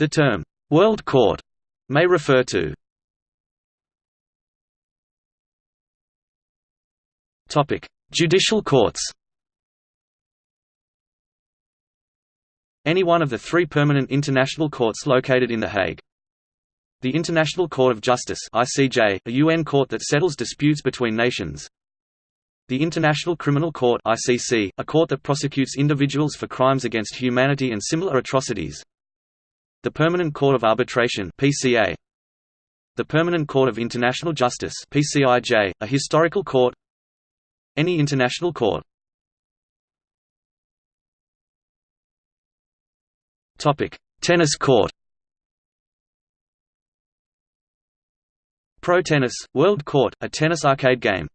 The term, "'World Court' may refer to Judicial courts Any one of the three permanent international courts located in The Hague. The International Court of Justice ICJ, a UN court that settles disputes between nations. The International Criminal Court ICC, a court that prosecutes individuals for crimes against humanity and similar atrocities. The Permanent Court of Arbitration PCA. The Permanent Court of International Justice PCIJ, a historical court. Any international court. Topic: Tennis court. Pro Tennis World Court, a tennis arcade game.